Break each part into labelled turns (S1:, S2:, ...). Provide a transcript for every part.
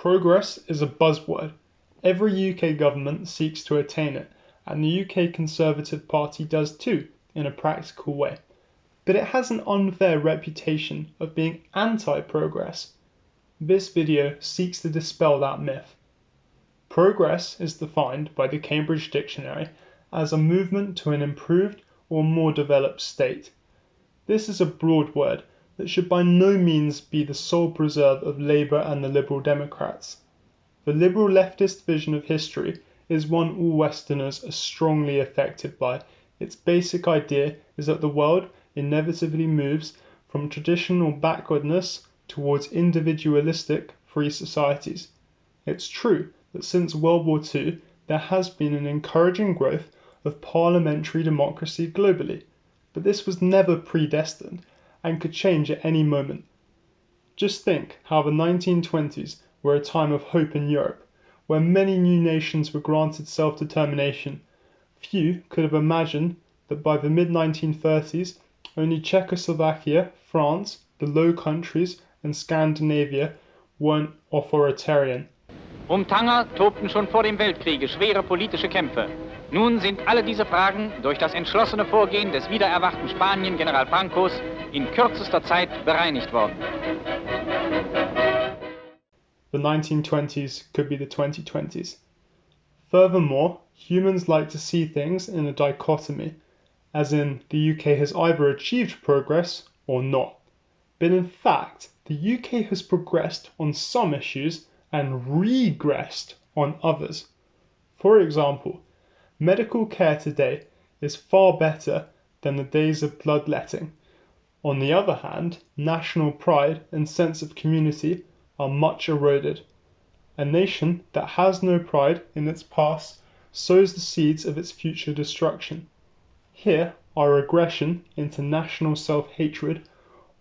S1: Progress is a buzzword. Every UK government seeks to attain it, and the UK Conservative Party does too, in a practical way. But it has an unfair reputation of being anti progress. This video seeks to dispel that myth. Progress is defined by the Cambridge Dictionary as a movement to an improved or more developed state. This is a broad word that should by no means be the sole preserve of Labour and the Liberal Democrats. The liberal leftist vision of history is one all Westerners are strongly affected by. Its basic idea is that the world inevitably moves from traditional backwardness towards individualistic free societies. It's true that since World War II there has been an encouraging growth of parliamentary democracy globally, but this was never predestined and could change at any moment. Just think how the 1920s were a time of hope in Europe, where many new nations were granted self determination. Few could have imagined that by the mid 1930s only Czechoslovakia, France, the Low Countries, and Scandinavia weren't authoritarian.
S2: Um Tanger tobten schon vor dem Weltkriege schwere politische Kämpfe. Nun sind alle diese Fragen durch das entschlossene Vorgehen des wiedererwachten Spanien General Francos in kürzester Zeit bereinigt worden.
S1: The 1920s could be the 2020s. Furthermore, humans like to see things in a dichotomy, as in the UK has either achieved progress or not. But in fact, the UK has progressed on some issues and regressed on others. For example, Medical care today is far better than the days of bloodletting. On the other hand, national pride and sense of community are much eroded. A nation that has no pride in its past sows the seeds of its future destruction. Here, our regression into national self hatred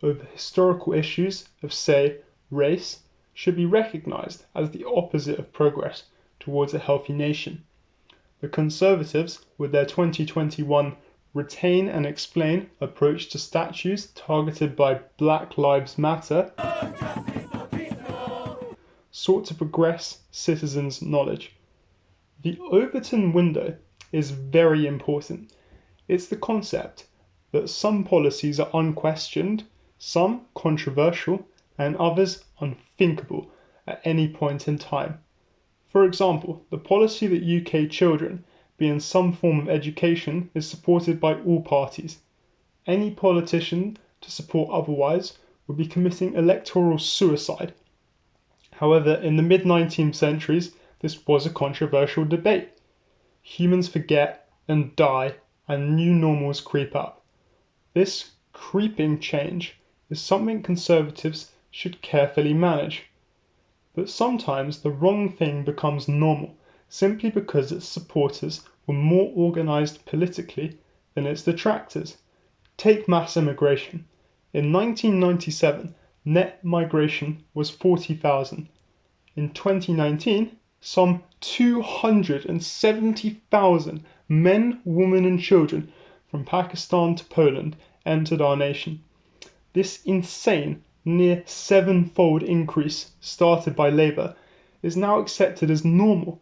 S1: over historical issues of, say, race, should be recognized as the opposite of progress towards a healthy nation. The Conservatives, with their 2021 Retain and Explain approach to statues targeted by Black Lives Matter, sought to progress citizens' knowledge. The Overton window is very important. It's the concept that some policies are unquestioned, some controversial, and others unthinkable at any point in time. For example, the policy that UK children be in some form of education is supported by all parties. Any politician to support otherwise would be committing electoral suicide. However, in the mid 19th centuries, this was a controversial debate. Humans forget and die, and new normals creep up. This creeping change is something conservatives should carefully manage. But sometimes the wrong thing becomes normal simply because its supporters were more organized politically than its detractors. Take mass immigration. In 1997, net migration was 40,000. In 2019, some 270,000 men, women, and children from Pakistan to Poland entered our nation. This insane near sevenfold increase started by Labour is now accepted as normal.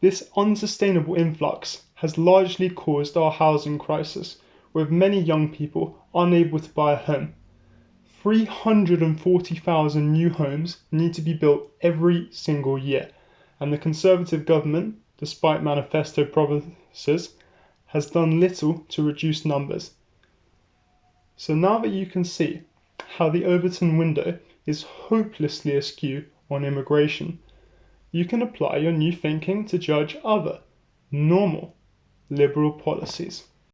S1: This unsustainable influx has largely caused our housing crisis, with many young people unable to buy a home. 340,000 new homes need to be built every single year, and the Conservative government, despite manifesto promises, has done little to reduce numbers. So now that you can see how the Overton window is hopelessly askew on immigration, you can apply your new thinking to judge other, normal, liberal policies.